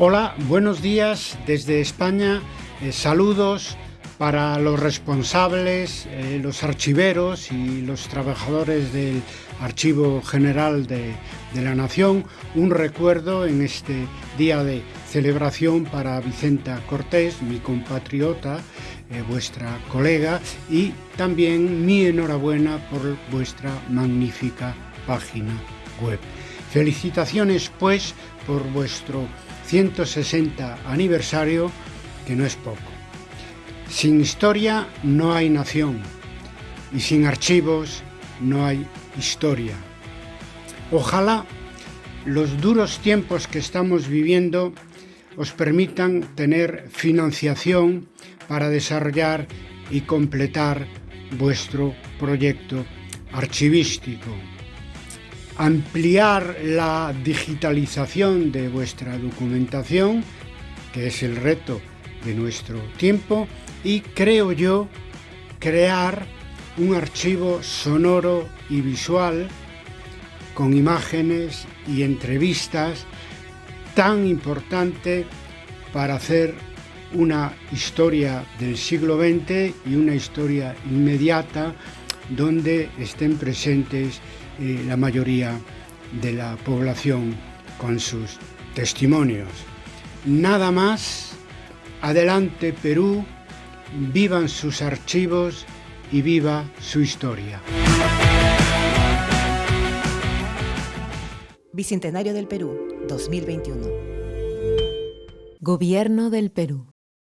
Hola, buenos días desde España. Eh, saludos para los responsables, eh, los archiveros y los trabajadores del Archivo General de, la Nación. Un recuerdo en este día de celebración para Vicenta Cortés, mi compatriota, eh, vuestra colega, y también mi enhorabuena por vuestra magnífica página web. Felicitaciones pues por vuestro 160 aniversario, que no es poco. Sin historia no hay nación y sin archivos no hay historia. Ojalá los duros tiempos que estamos viviendo os permitan tener financiación para desarrollar y completar vuestro proyecto archivístico ampliar la digitalización de vuestra documentación, que es el reto de nuestro tiempo, y creo yo crear un archivo sonoro y visual con imágenes y entrevistas tan importante para hacer una historia del siglo XX y una historia inmediata donde estén presentes eh, la mayoría de la población con sus testimonios. Nada más, adelante Perú, vivan sus archivos y viva su historia. Bicentenario del Perú, 2021. Gobierno del Perú.